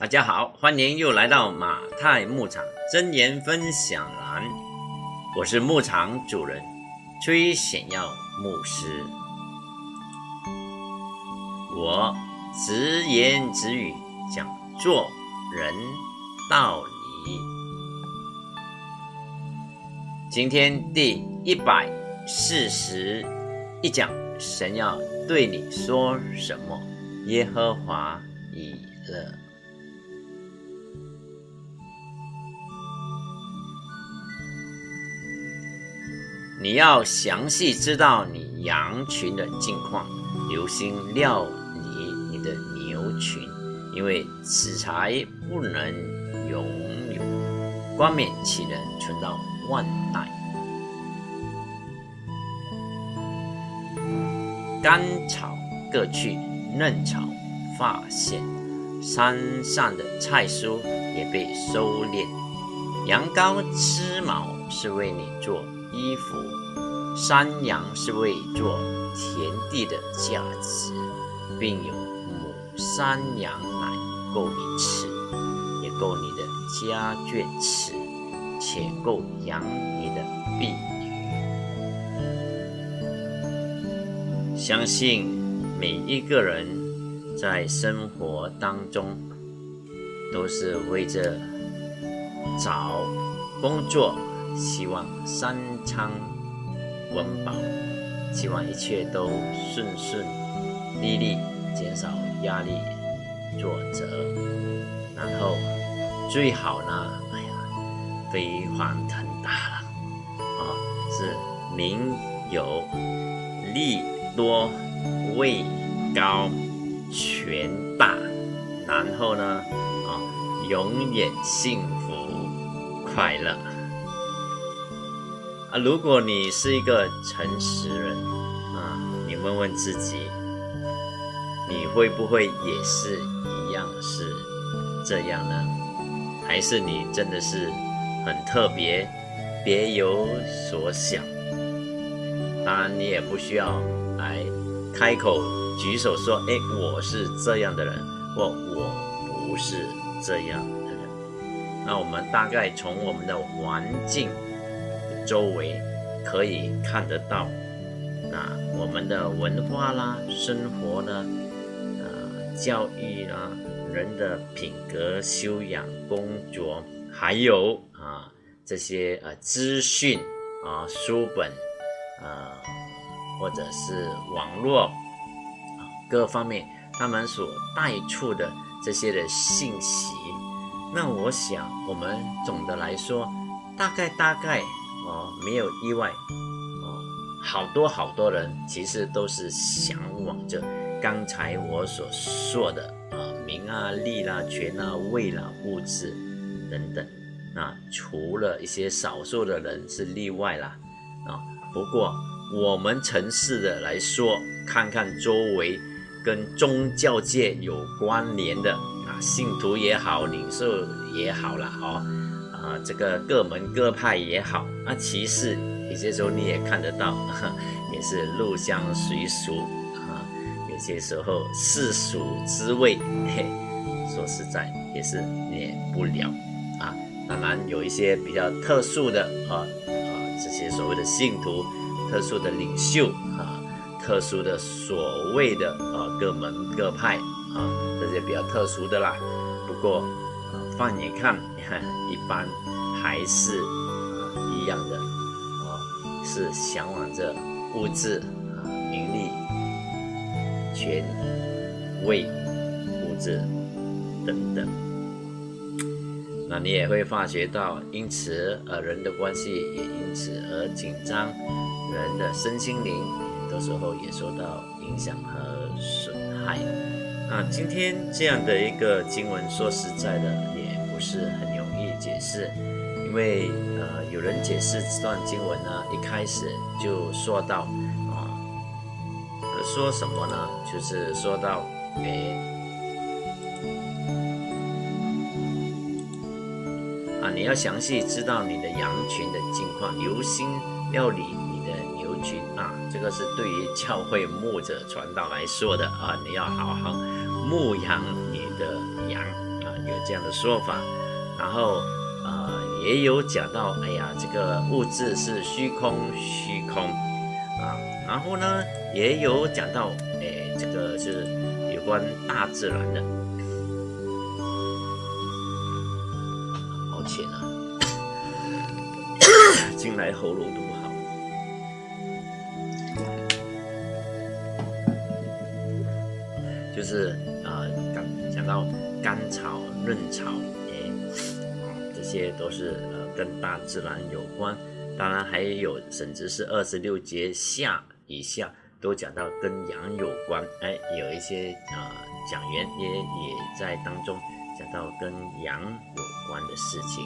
大家好，欢迎又来到马太牧场真言分享栏，我是牧场主人崔显耀牧师，我直言直语讲做人道理。今天第一百四十一讲，神要对你说什么？耶和华以勒。你要详细知道你羊群的近况，留心料理你的牛群，因为此财不能永有，冠冕岂能存到万代？干草各去，嫩草发现，山上的菜蔬也被收敛。羊羔吃毛是为你做。衣服，山羊是为做田地的价值，并有母山羊奶够你吃，也够你的家眷吃，且够养你的婢女。相信每一个人在生活当中，都是为着找工作。希望三餐温饱，希望一切都顺顺利利，减少压力、挫折，然后最好呢，哎呀，飞黄腾达了，啊，是名有利多、位高、权大，然后呢，啊，永远幸福快乐。啊，如果你是一个诚实人啊，你问问自己，你会不会也是一样是这样呢？还是你真的是很特别，别有所想？当然，你也不需要来开口举手说：“哎，我是这样的人，或我不是这样的人。”那我们大概从我们的环境。周围可以看得到，那我们的文化啦、生活呢、呃、教育啦、人的品格修养、工作，还有啊这些呃资讯啊书本，呃或者是网络啊各方面，他们所带出的这些的信息，那我想我们总的来说，大概大概。哦，没有意外，哦，好多好多人其实都是向往着刚才我所说的啊名啊利啦权啊位啦物质等等，那除了一些少数的人是例外啦，啊，不过我们城市的来说，看看周围跟宗教界有关联的啊信徒也好，领袖也好了，哦。这个各门各派也好，那其实有些时候你也看得到，也是入乡随俗啊。有些时候世俗之味，嘿，说实在也是免不了啊。当然有一些比较特殊的啊啊，这些所谓的信徒、特殊的领袖啊、特殊的所谓的啊各门各派啊，这些比较特殊的啦。不过。放眼看，一般还是啊一样的啊，是向往着物质啊、名利、权位、物质等等。那你也会发觉到，因此呃人的关系也因此而紧张，人的身心灵很多时候也受到影响和损害。那今天这样的一个经文，说实在的。也不是很易解释，因为呃，有人解释这段经文呢，一开始就说到啊，说什么呢？就是说到，诶，啊，你要详细知道你的羊群的境况，留心料理你的牛群啊，这个是对于教会牧者传道来说的啊，你要好好牧养你的羊啊。有这样的说法。然后呃也有讲到，哎呀，这个物质是虚空，虚空啊。然后呢也有讲到，哎，这个是有关大自然的。抱歉啊，进来喉咙都不好。就是啊，讲讲到甘草、润草，这些都是呃跟大自然有关。当然还有，甚至是二十六节下以下都讲到跟阳有关。哎，有一些呃讲员也也在当中讲到跟阳有关的事情，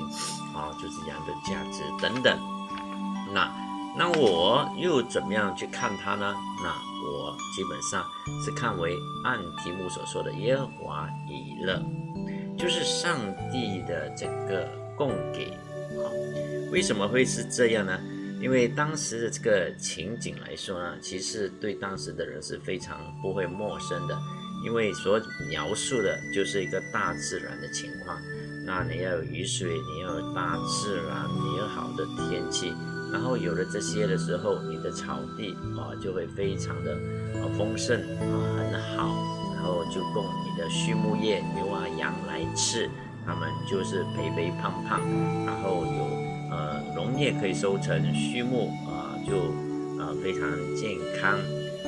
啊，就是阳的价值等等。那那我又怎么样去看它呢？那。我基本上是看为按题目所说的耶和华以乐，就是上帝的这个供给。好，为什么会是这样呢？因为当时的这个情景来说呢，其实对当时的人是非常不会陌生的，因为所描述的就是一个大自然的情况。那你要有雨水，你要有大自然，你要好的天气。然后有了这些的时候，你的草地啊就会非常的啊丰盛啊很好，然后就供你的畜牧业牛啊羊来吃，他们就是肥肥胖胖，然后有呃农业可以收成，畜牧啊就啊非常健康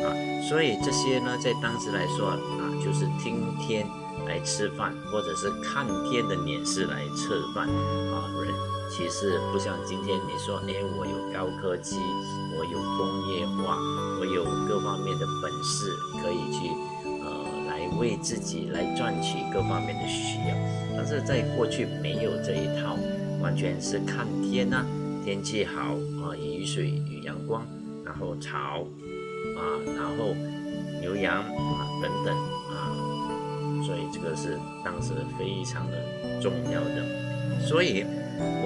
啊，所以这些呢在当时来说啊就是听天来吃饭，或者是看天的脸色来吃饭啊人。其实不像今天你说，哎，我有高科技，我有工业化，我有各方面的本事，可以去为自己来赚取各方面的需要。但是在过去没有这一套，完全是看天呐，天气好啊，雨水与阳光，然后草啊，然后牛羊啊等等啊，所以这个是当时非常的重要的，所以。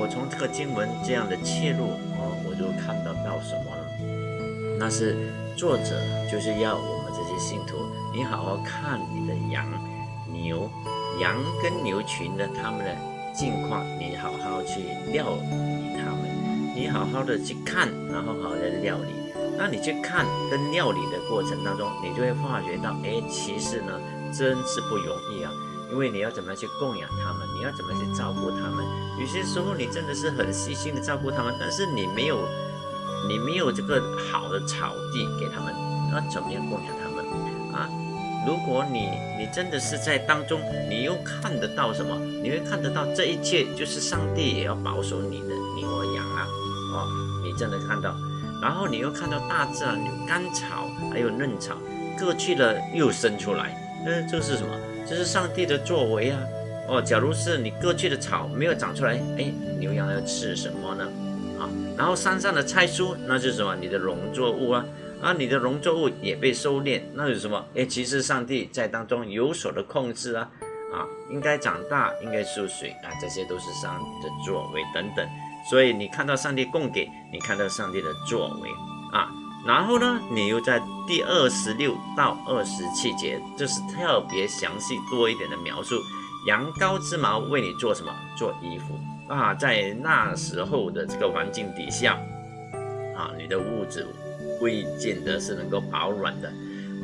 我从这个经文这样的切入啊，我就看到到什么呢？那是作者就是要我们这些信徒，你好好看你的羊、牛、羊跟牛群的他们的近况，你好好去料理他们，你好好的去看，然后好好的料理。那你去看跟料理的过程当中，你就会发觉到，哎，其实呢，真是不容易啊。因为你要怎么样去供养他们，你要怎么样去照顾他们？有些时候你真的是很细心的照顾他们，但是你没有，你没有这个好的草地给他们，那怎么样供养他们啊？如果你你真的是在当中，你又看得到什么？你会看得到这一切就是上帝也要保守你的牛羊啊！哦，你真的看到，然后你又看到大自然有干草，还有嫩草，割去了又生出来，那这是什么？这是上帝的作为啊！哦，假如是你割去的草没有长出来，哎，牛羊要吃什么呢？啊，然后山上的菜蔬，那是什么？你的农作物啊，啊，你的农作物也被收敛，那有什么？哎，其实上帝在当中有所的控制啊，啊，应该长大，应该输水啊，这些都是上帝的作为等等。所以你看到上帝供给，你看到上帝的作为啊。然后呢，你又在第二十六到二十七节，就是特别详细多一点的描述，羊羔之毛为你做什么？做衣服啊！在那时候的这个环境底下，啊，你的物质未见得是能够保暖的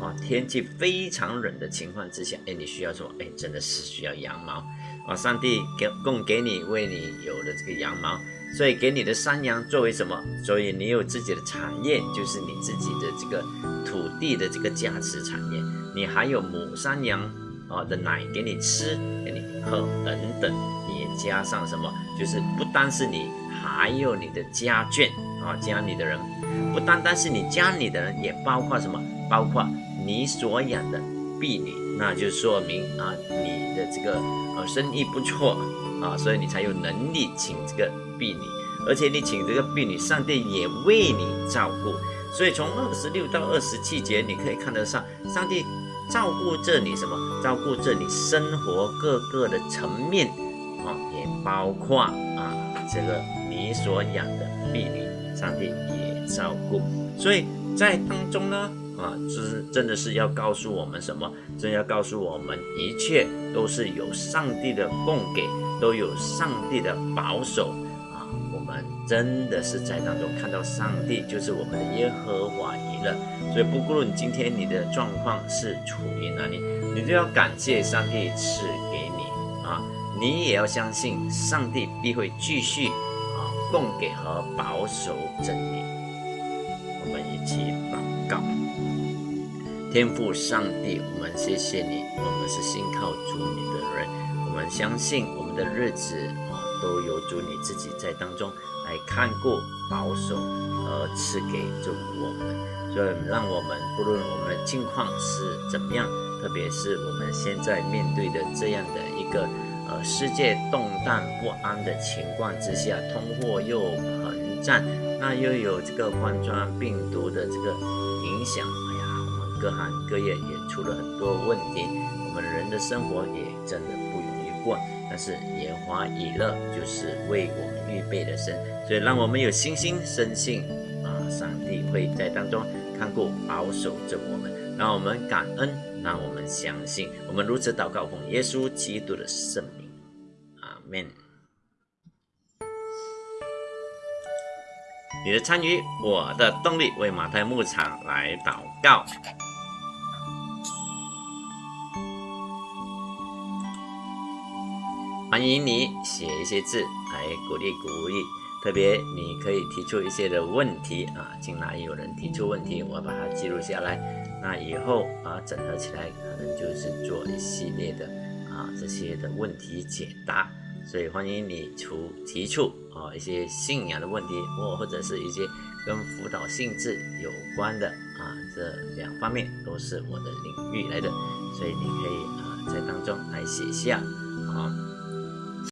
啊，天气非常冷的情况之下，哎，你需要什么？哎，真的是需要羊毛啊！上帝给供给你，为你有了这个羊毛。所以给你的山羊作为什么？所以你有自己的产业，就是你自己的这个土地的这个价值产业。你还有母山羊啊的奶给你吃，给你喝等等。也加上什么？就是不单是你，还有你的家眷啊，家里的人，不单单是你家里的人，也包括什么？包括你所养的婢女，那就说明啊，你的这个呃生意不错啊，所以你才有能力请这个。婢女，而且你请这个婢女，上帝也为你照顾，所以从二十六到二十七节，你可以看得上上帝照顾着你什么？照顾着你生活各个的层面啊，也包括啊这个你所养的婢女，上帝也照顾。所以在当中呢，啊，是真的是要告诉我们什么？真要告诉我们，一切都是有上帝的供给，都有上帝的保守啊！我们真的是在当中看到上帝就是我们的耶和华以勒。所以，不论今天你的状况是处于哪里，你都要感谢上帝赐给你啊！你也要相信上帝必会继续啊供给和保守真理。我们一起祷告。天父上帝，我们谢谢你。我们是信靠主你的人，我们相信我们的日子啊，都有主你自己在当中来看顾、保守和赐给着我们。所以，让我们不论我们的境况是怎么样，特别是我们现在面对的这样的一个呃世界动荡不安的情况之下，通货又膨胀，那又有这个冠状病毒的这个影响。哎呀，我们各行各业也出了很多问题，我们人的生活也真的不容易过。但是耶华以乐就是为我们预备的神，所以让我们有信心深信啊，上帝会在当中看顾保守着我们，让我们感恩，让我们相信。我们如此祷告，奉耶稣基督的圣名，阿门。你的参与，我的动力，为马太牧场来祷告。欢迎你写一些字来鼓励鼓励，特别你可以提出一些的问题啊，进来有人提出问题，我把它记录下来，那以后啊整合起来，可能就是做一系列的啊这些的问题解答，所以欢迎你出提出啊一些信仰的问题，或或者是一些跟辅导性质有关的啊，这两方面都是我的领域来的，所以你可以啊在当中来写下啊。